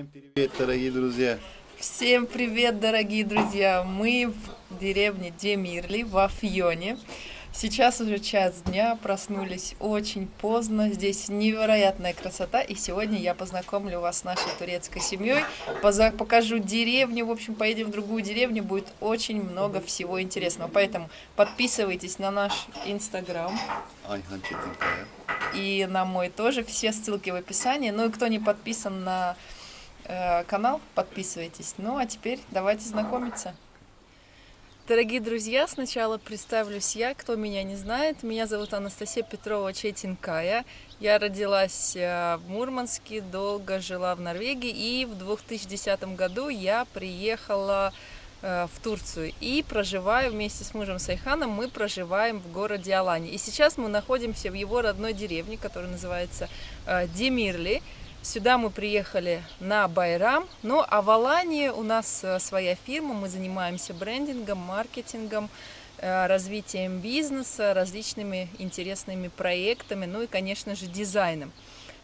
Всем привет, дорогие друзья! Всем привет, дорогие друзья! Мы в деревне Демирли в Афьоне. Сейчас уже час дня, проснулись очень поздно. Здесь невероятная красота. И сегодня я познакомлю вас с нашей турецкой семьей. Покажу деревню. В общем, поедем в другую деревню. Будет очень много всего интересного. Поэтому подписывайтесь на наш инстаграм. И на мой тоже. Все ссылки в описании. Ну и кто не подписан на канал, подписывайтесь. Ну а теперь давайте знакомиться. Дорогие друзья, сначала представлюсь я, кто меня не знает. Меня зовут Анастасия Петрова Четинкая. Я родилась э, в Мурманске, долго жила в Норвегии и в 2010 году я приехала э, в Турцию и проживаю вместе с мужем Сайханом, мы проживаем в городе Алани. И сейчас мы находимся в его родной деревне, которая называется э, Демирли. Сюда мы приехали на Байрам, ну а в Алании у нас э, своя фирма, мы занимаемся брендингом, маркетингом, э, развитием бизнеса, различными интересными проектами, ну и, конечно же, дизайном.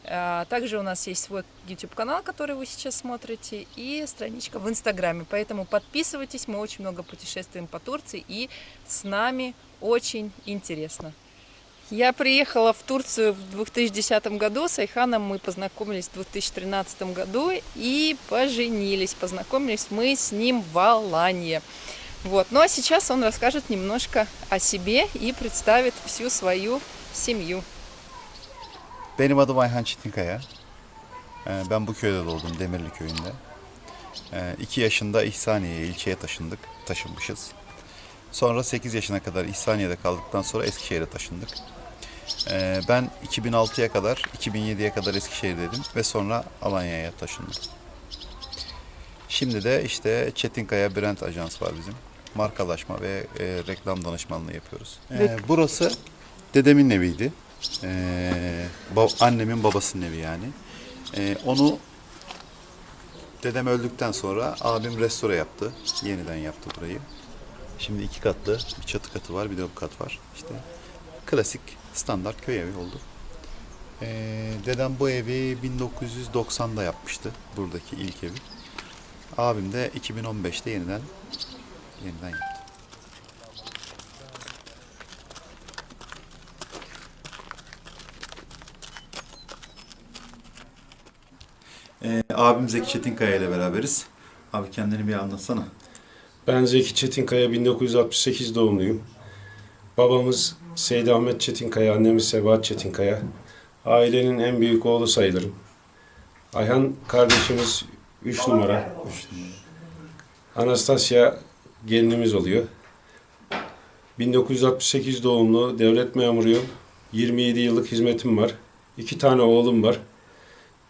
А, Также у нас есть свой YouTube-канал, который вы сейчас смотрите, и страничка в Инстаграме. Поэтому подписывайтесь, мы очень много путешествуем по Турции, и с нами очень интересно. Я приехала в Турцию в 2010 году, с Айханом мы познакомились в 2013 году и поженились. Познакомились мы с ним в Аланье. Вот. Ну а сейчас он расскажет немножко о себе и представит всю свою семью. Benim adım Ayhan Çetinkaya. Ee, Ben bu köyde doğdum, Demirli köyünde. 2 yaşında İhsaniye'ye, ilçeye taşındık, taşınmışız. Sonra 8 yaşına kadar İhsaniye'de kaldıktan sonra Eskişehir'e taşındık. Ee, Ben 2006'ya kadar, 2007'ye kadar Eskişehir'deydim ve sonra Alanya'ya taşındım. Şimdi de işte Çetinkaya Brand Ajans var bizim. Markalaşma ve e, reklam danışmanlığı yapıyoruz. Ee, burası dedemin eviydi. Ee, ba- annemin babasının evi yani. Ee, onu dedem öldükten sonra abim restore yaptı. Yeniden yaptı burayı. Şimdi iki katlı bir çatı katı var, bir de kat var. İşte klasik standart köy evi oldu. Ee, dedem bu evi 1990'da yapmıştı. Buradaki ilk evi. Abim de 2015'te yeniden yeniden yaptı. Ee, abim Zeki Çetinkaya ile beraberiz. Abi kendini bir anlatsana. Ben Zeki Çetinkaya 1968 doğumluyum. Babamız Seydi Ahmet Çetinkaya, annemiz Sebahat Çetinkaya. Ailenin en büyük oğlu sayılırım. Ayhan kardeşimiz 3 numara. Anastasya gelinimiz oluyor. 1968 doğumlu, devlet memuruyum. 27 yıllık hizmetim var. İki tane oğlum var.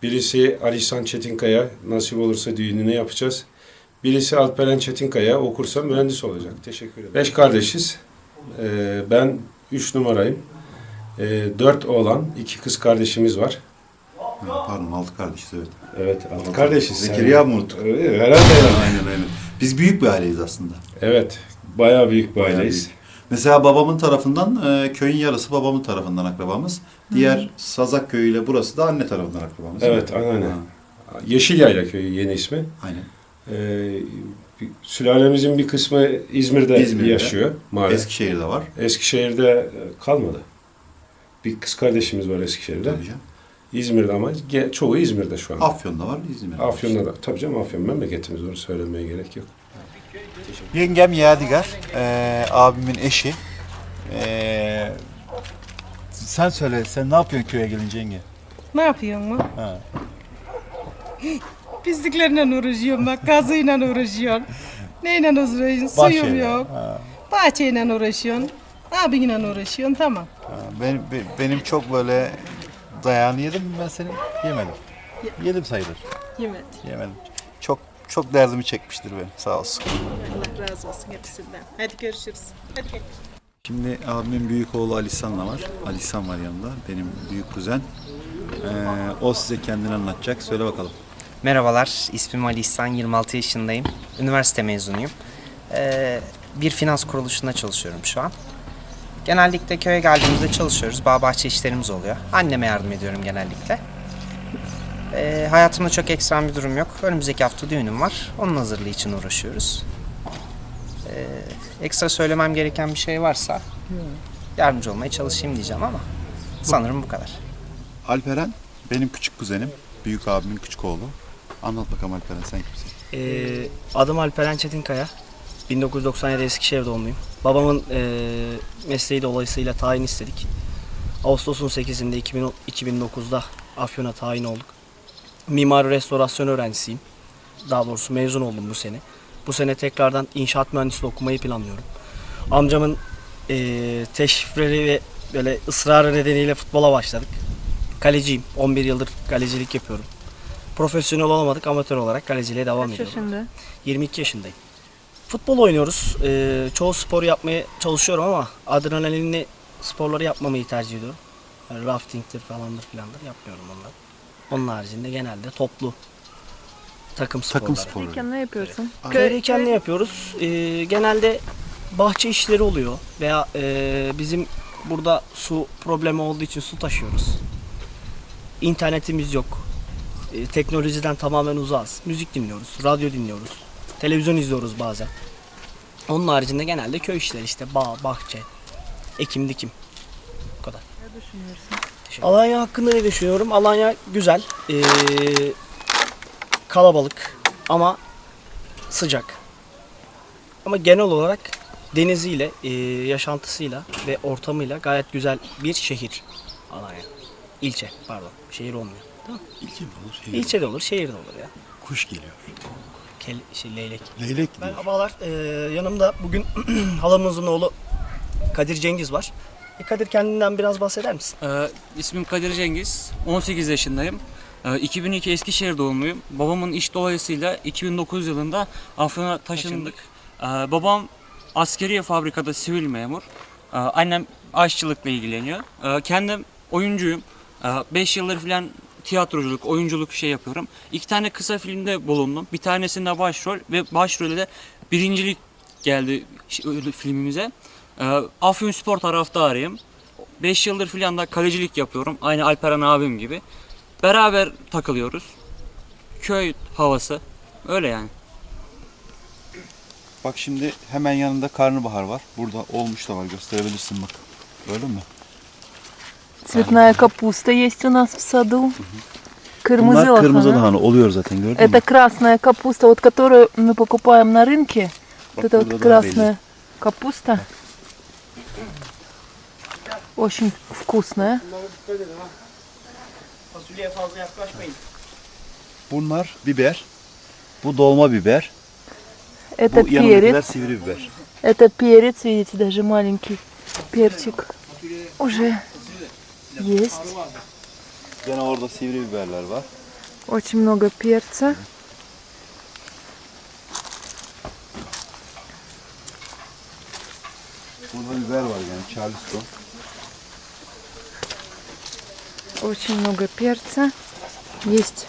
Birisi Alişan Çetinkaya, nasip olursa düğününü yapacağız. Birisi Alperen Çetinkaya, okursa mühendis olacak. Teşekkür ederim. Beş kardeşiz. Ee, ben üç numarayım. Ee, dört oğlan, iki kız kardeşimiz var. Pardon altı kardeşiz evet. Evet, altı kardeşiz. Zekeriya mı unuttuk? Evet, herhalde aynen aynen. Biz büyük bir aileyiz aslında. Evet, bayağı büyük bir Bayağı aileyiz. büyük. Mesela babamın tarafından e, köyün yarısı babamın tarafından akrabamız. Diğer Sazak köyüyle burası da anne tarafından akrabamız. Evet, anneanne. Ha, Yeşilyayla köyü yeni ismi. Aynen. Ee, bir- sülalemizin bir kısmı İzmir'de, İzmir'de. yaşıyor maalesef. Eskişehir'de var. Eskişehir'de e, kalmadı. Bir kız kardeşimiz var Eskişehir'de. Tabii canım. İzmir'de ama çoğu İzmir'de şu an. Afyon'da var, İzmir'de var. Afyon'da da. Tabii canım Afyon memleketimiz onu söylemeye gerek yok. Yengem Yadigar, e, abimin eşi. E, sen söyle, sen ne yapıyorsun köye gelince yenge? Ne yapıyorsun mu? Ha. Pisliklerle uğraşıyorum bak, gazıyla uğraşıyorsun. Neyle uğraşıyorsun? Suyum Bahçeyle. yok. Ha. Bahçeyle uğraşıyorsun. Abinle uğraşıyorsun, tamam. Ha, Benim, be- benim çok böyle dayağını yedim mi ben senin? Yemedim. Yedim sayılır. Yemet. Yemedim. Çok çok derdimi çekmiştir benim sağ olsun. Allah razı olsun hepsinden. Hadi görüşürüz. Hadi gel. Şimdi abimin büyük oğlu Alisan'la var. Alisan var yanında. Benim büyük kuzen. Ee, o size kendini anlatacak. Söyle bakalım. Merhabalar, ismim Ali İhsan, 26 yaşındayım. Üniversite mezunuyum. Ee, bir finans kuruluşunda çalışıyorum şu an. Genellikle köye geldiğimizde çalışıyoruz. Bağ bahçe işlerimiz oluyor. Anneme yardım ediyorum genellikle. Ee, hayatımda çok ekstrem bir durum yok. Önümüzdeki hafta düğünüm var. Onun hazırlığı için uğraşıyoruz. Ee, ekstra söylemem gereken bir şey varsa yardımcı olmaya çalışayım diyeceğim ama sanırım bu kadar. Alperen benim küçük kuzenim. Büyük abimin küçük oğlu. Anlat bakalım Alperen sen kimsin? Ee, adım Alperen Çetinkaya. 1997 Eskişehir doğumluyum. Babamın ee, mesleği dolayısıyla tayin istedik. Ağustos'un 8'inde 2010 2009'da Afyon'a tayin olduk. Mimari restorasyon öğrencisiyim. Daha doğrusu mezun oldum bu sene. Bu sene tekrardan inşaat mühendisliği okumayı planlıyorum. Amcamın ee, teşrifleri ve böyle ısrarı nedeniyle futbola başladık. Kaleciyim. 11 yıldır kalecilik yapıyorum. Profesyonel olamadık amatör olarak kaleciliğe devam ediyorum. yaşında? 22 yaşındayım. Futbol oynuyoruz. Ee, çoğu spor yapmaya çalışıyorum ama adrenalinli sporları yapmamayı tercih ediyorum. Yani raftingtir falandır filandır yapmıyorum onları. Onun haricinde genelde toplu takım sporları. Takım sporu. Peki ne yapıyorsun? Köydeyken ne yapıyoruz? Ee, genelde bahçe işleri oluyor veya e, bizim burada su problemi olduğu için su taşıyoruz. İnternetimiz yok. Ee, teknolojiden tamamen uzağız. Müzik dinliyoruz, radyo dinliyoruz, televizyon izliyoruz bazen. Onun haricinde genelde köy işleri işte bağ, bahçe, ekim dikim. Bu kadar. Ne düşünüyorsun? Alanya hakkında ne düşünüyorum? Alanya güzel. Ee, kalabalık ama sıcak. Ama genel olarak deniziyle, e, yaşantısıyla ve ortamıyla gayet güzel bir şehir Alanya. İlçe pardon. Şehir olmuyor. İlçe mi olur? Şehir İlçe de olur, şehir de olur ya. Kuş geliyor. Kel, şey, leylek. Leylek Ben gidiyor. abalar e, yanımda bugün halamızın oğlu Kadir Cengiz var. E, Kadir kendinden biraz bahseder misin? Ee, ismim Kadir Cengiz. 18 yaşındayım. Ee, 2002 Eskişehir doğumluyum. Babamın iş dolayısıyla 2009 yılında Afyon'a taşındık. Ee, babam askeri fabrikada sivil memur. Ee, annem aşçılıkla ilgileniyor. Ee, kendim oyuncuyum. 5 yıldır falan tiyatroculuk, oyunculuk şey yapıyorum. İki tane kısa filmde bulundum. Bir tanesinde başrol ve başrolde de birincilik geldi öyle filmimize. Ee, Afyon Spor taraftarıyım. 5 yıldır filan da kalecilik yapıyorum. Aynı Alperen abim gibi. Beraber takılıyoruz. Köy havası. Öyle yani. Bak şimdi hemen yanında karnabahar var. Burada olmuş da var gösterebilirsin bak. Gördün mü? Цветная капуста есть у нас в саду. Кырмызы Bunlar kırmızı lahana oluyor zaten gördün Это красная капуста, вот которую мы покупаем на рынке. Вот это вот красная капуста. Очень вкусная. Fasulyeye fazla yaklaşmayın. Bunlar biber. Bu dolma biber. Это Bu yanındakiler перец. sivri biber. Это перец, видите, даже маленький перчик. Уже есть. Gene orada sivri biberler var. Очень много перца. Burada biber var yani Charleston. Очень много перца. Есть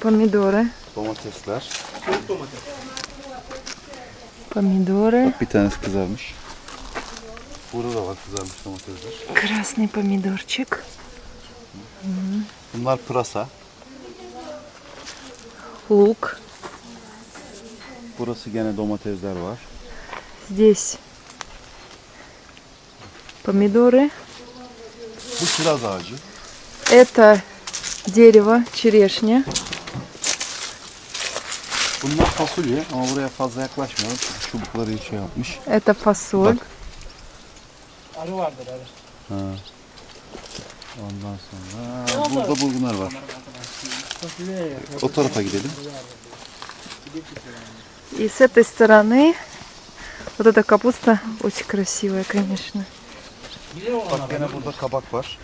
помидоры. Domatesler. Помидоры. Bir tanesi kızarmış. Kızarmış domatesler. Красный помидорчик. Bunlar pırasa. Лук. Burası gene domatesler var. Здесь помидоры. Bu kiraz ağacı. Это дерево, черешня. Bunlar fasulye ama buraya fazla yaklaşmayalım çünkü çubukları şey yapmış. Это фасоль. Bak. Arı vardır arı. Ha. Ondan sonra burada bulgunlar var. O tarafa gidelim. И с этой стороны вот эта капуста очень красивая, конечно. Bak gene burada kabak var.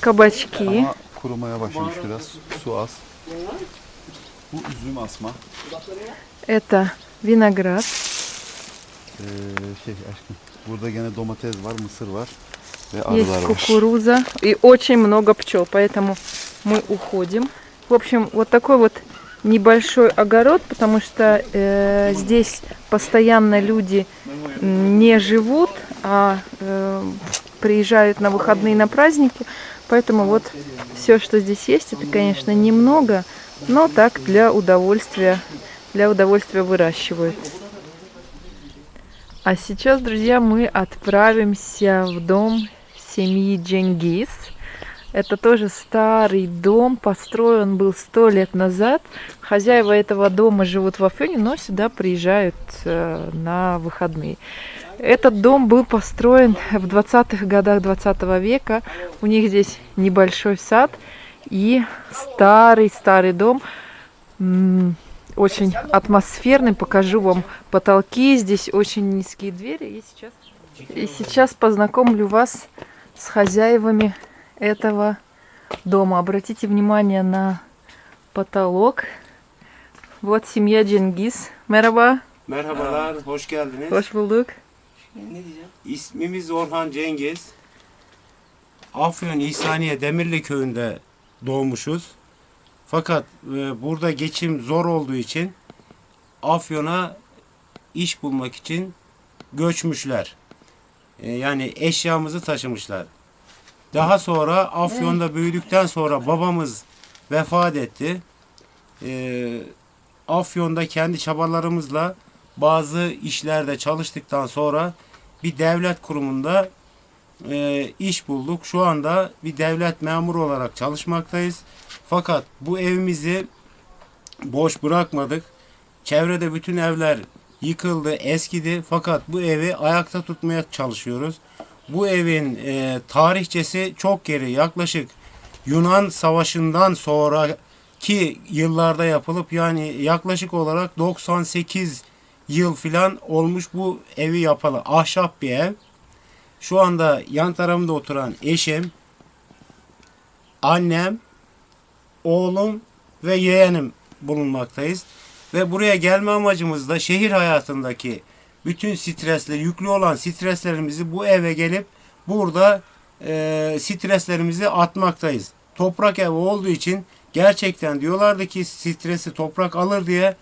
Кабачки. Ama kurumaya başlamış biraz. Su az. Bu üzüm asma. Это виноград. Ee, şey aşkım. Burada gene domates var, mısır var ve Есть arılar var. кукуруза. И очень много пчел, поэтому мы уходим. В общем, вот такой вот небольшой огород, потому что э, здесь постоянно люди не живут, а э, приезжают на выходные на праздники. Поэтому вот все, что здесь есть, это, конечно, немного, но так для удовольствия, для удовольствия выращивают. А сейчас, друзья, мы отправимся в дом семьи Дженгиз. Это тоже старый дом, построен был сто лет назад. Хозяева этого дома живут в Афьоне, но сюда приезжают э, на выходные. Этот дом был построен в 20-х годах 20 века. У них здесь небольшой сад и старый-старый дом. Очень атмосферный. Покажу вам потолки. Здесь очень низкие двери. И сейчас, и сейчас познакомлю вас с хозяевами этого дома. Обратите внимание на потолок. Вот семья Cengiz. Merhaba. Merhabalar, hoş geldiniz. Hoş bulduk. İsmimiz Orhan Cengiz. Afyon İhsaniye Demirli köyünde doğmuşuz. Fakat e, burada geçim zor olduğu için Afyon'a iş bulmak için göçmüşler. E, yani eşyamızı taşımışlar. Daha sonra Afyon'da büyüdükten sonra babamız vefat etti. E, Afyon'da kendi çabalarımızla bazı işlerde çalıştıktan sonra bir devlet kurumunda e, iş bulduk. Şu anda bir devlet memuru olarak çalışmaktayız. Fakat bu evimizi boş bırakmadık. Çevrede bütün evler yıkıldı, eskidi. Fakat bu evi ayakta tutmaya çalışıyoruz. Bu evin e, tarihçesi çok geri. Yaklaşık Yunan Savaşı'ndan sonraki yıllarda yapılıp yani yaklaşık olarak 98 yıl filan olmuş bu evi yapalı. Ahşap bir ev. Şu anda yan tarafımda oturan eşim, annem, oğlum ve yeğenim bulunmaktayız. Ve buraya gelme amacımız da şehir hayatındaki bütün stresler, yüklü olan streslerimizi bu eve gelip burada e, streslerimizi atmaktayız. Toprak ev olduğu için gerçekten diyorlardı ki stresi toprak alır diye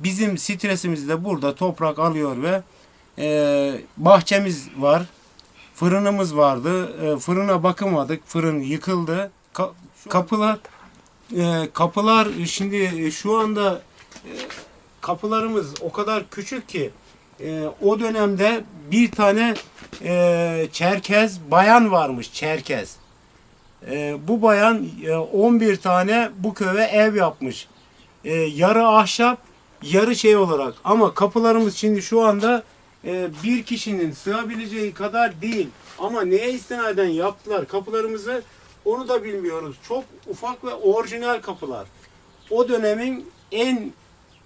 bizim stresimizi de burada toprak alıyor ve e, bahçemiz var. Fırınımız vardı. E, fırına bakamadık. Fırın yıkıldı. Ka- kapılar e, kapılar şimdi şu anda e, kapılarımız o kadar küçük ki e, o dönemde bir tane e, Çerkez bayan varmış Çerkez. E, bu bayan e, 11 tane bu köye ev yapmış. E, yarı ahşap, yarı şey olarak. Ama kapılarımız şimdi şu anda e, bir kişinin sığabileceği kadar değil. Ama neye istinaden yaptılar kapılarımızı onu da bilmiyoruz. Çok ufak ve orijinal kapılar. O dönemin en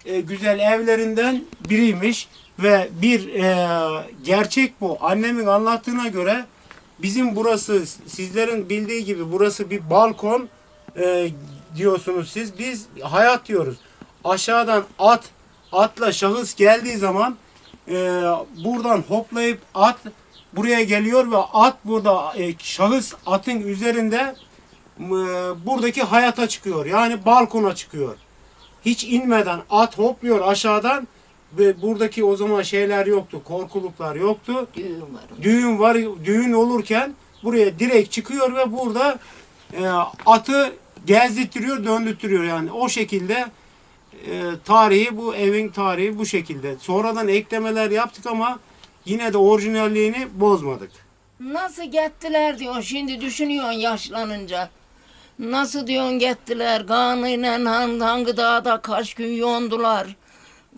e, güzel evlerinden biriymiş ve bir e, gerçek bu. Annemin anlattığına göre bizim burası sizlerin bildiği gibi burası bir balkon diyorsunuz siz. Biz hayat diyoruz. Aşağıdan at atla şahıs geldiği zaman e, buradan hoplayıp at buraya geliyor ve at burada e, şahıs atın üzerinde e, buradaki hayata çıkıyor. Yani balkona çıkıyor hiç inmeden at hopluyor aşağıdan ve buradaki o zaman şeyler yoktu, korkuluklar yoktu. Düğün var. Düğün var, düğün olurken buraya direkt çıkıyor ve burada e, atı gezdirtiyor, döndürtüyor yani o şekilde e, tarihi bu evin tarihi bu şekilde. Sonradan eklemeler yaptık ama yine de orijinalliğini bozmadık. Nasıl gittiler diyorsun şimdi düşünüyorsun yaşlanınca. Nasıl diyorsun gittiler kanıyla hangi, hangi dağda kaç gün yondular.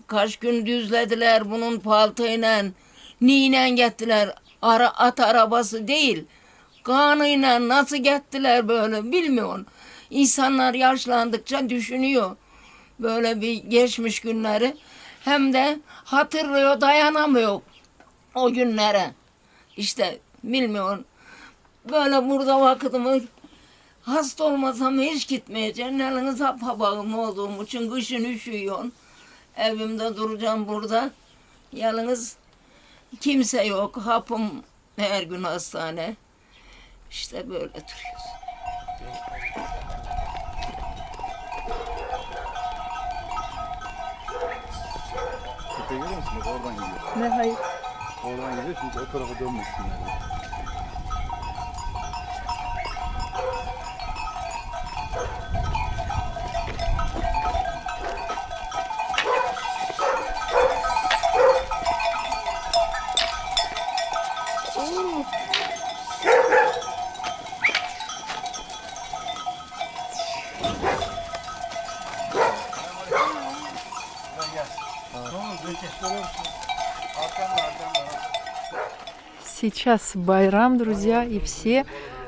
Kaç gün düzlediler bunun paltıyla. Niyle gittiler. Ara, at arabası değil. Kanıyla nasıl gittiler böyle bilmiyorsun. İnsanlar yaşlandıkça düşünüyor. Böyle bir geçmiş günleri. Hem de hatırlıyor dayanamıyor o günlere. İşte bilmiyorum. Böyle burada vakitimi hasta olmasam hiç gitmeyeceğim. Eliniz hapabağım olduğum için kışın üşüyorsun. Evimde duracağım burada. Yalnız kimse yok. Hapım her gün hastane. İşte böyle duruyoruz. Görüyor musun? Bak oradan gidiyor. Ne hayır. Oradan gidiyor çünkü o tarafa dönmesin yani. Сейчас Байрам, друзья, и все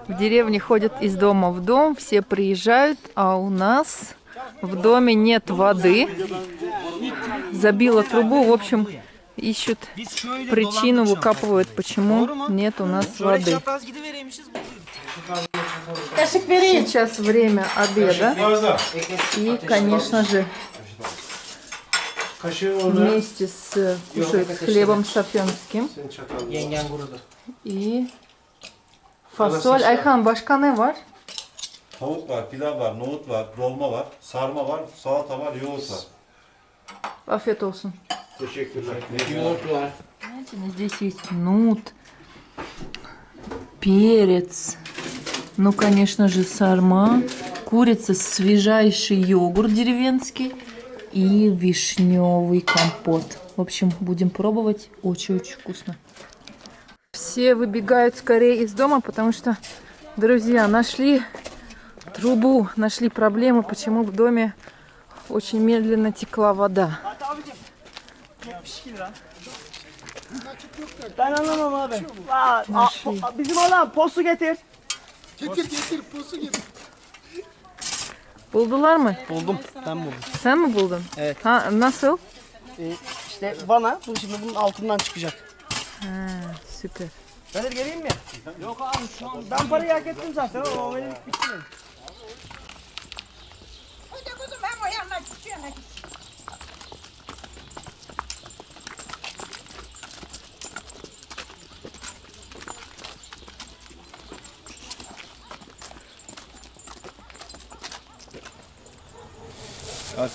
в деревне ходят из дома в дом, все приезжают, а у нас в доме нет воды. Забила трубу, в общем, ищут причину, выкапывают, почему нет у нас воды. Сейчас время обеда. И, конечно же, вместе с кушают с хлебом kurudu. И. Ayhan başka ne var? Tavuk var, pilav var, nohut var, dolma var, sarma var, salata var, yoğurt var. Afiyet olsun. Teşekkürler. Знаете, ну, здесь есть нут, перец, ну, конечно же, сарма, курица, свежайший йогурт деревенский и вишневый компот. В общем, будем пробовать. Очень-очень вкусно. Все выбегают скорее из дома, потому что, друзья, нашли трубу, нашли проблемы, почему в доме очень медленно текла вода. Ben anlamam abi. Aa, a- a- bizim olan postu getir. Buldular mı? Buldum. Ben buldum. Sen mi buldun? Evet. Ha, nasıl? Ee, işte vana bu şimdi bunun altından çıkacak. Ha, süper. Ben de geleyim mi? Yok abi şu an. Ben parayı hak ettim zaten ama benim bitti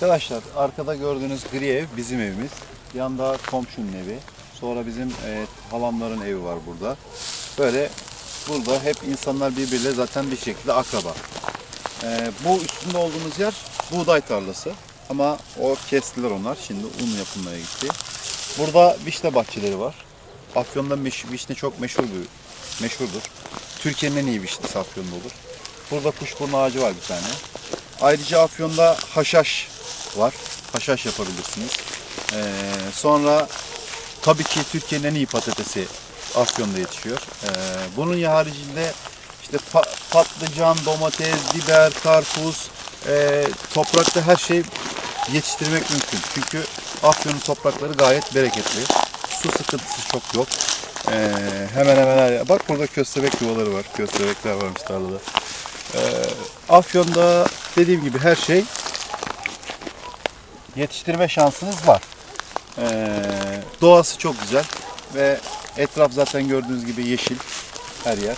Arkadaşlar arkada gördüğünüz gri ev bizim evimiz. Yanda komşunun evi. Sonra bizim e, halamların evi var burada. Böyle burada hep insanlar birbiriyle zaten bir şekilde akraba. E, bu üstünde olduğumuz yer buğday tarlası. Ama o kestiler onlar. Şimdi un yapılmaya gitti. Burada vişne bahçeleri var. Afyon'da vişne çok meşhur bir meşhurdur. Türkiye'nin en iyi vişnesi Afyon'da olur. Burada kuşburnu ağacı var bir tane. Ayrıca Afyon'da haşhaş var. Haşhaş yapabilirsiniz. Ee, sonra tabii ki Türkiye'nin en iyi patatesi Afyon'da yetişiyor. Ee, bunun haricinde işte pa- patlıcan, domates, biber, karpuz, e, toprakta her şey yetiştirmek mümkün. Çünkü Afyon'un toprakları gayet bereketli. Su sıkıntısı çok yok. Ee, hemen hemen her yer. Bak burada köstebek yuvaları var. Köstebekler varmış tarlada. Ee, Afyon'da dediğim gibi her şey yetiştirme şansınız var. Ee, doğası çok güzel ve etraf zaten gördüğünüz gibi yeşil her yer.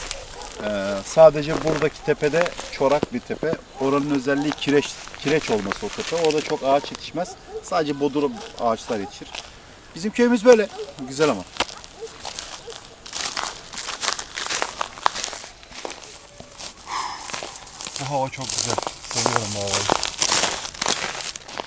Ee, sadece buradaki tepede çorak bir tepe. Oranın özelliği kireç kireç olması o tepe. Orada çok ağaç yetişmez. Sadece bodur ağaçlar yetişir. Bizim köyümüz böyle. Güzel ama. Bu hava çok güzel. Seviyorum bu havayı.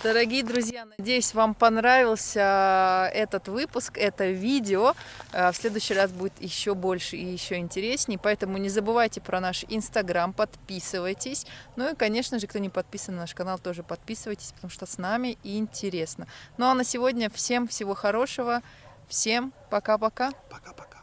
Дорогие друзья, надеюсь, вам понравился этот выпуск, это видео. Э, В следующий раз будет еще больше и еще интереснее. Поэтому не забывайте про наш инстаграм, подписывайтесь. Ну и, конечно же, кто не подписан на наш канал, тоже подписывайтесь, потому что с нами интересно. Ну а на сегодня всем всего хорошего. Всем пока-пока. Пока-пока.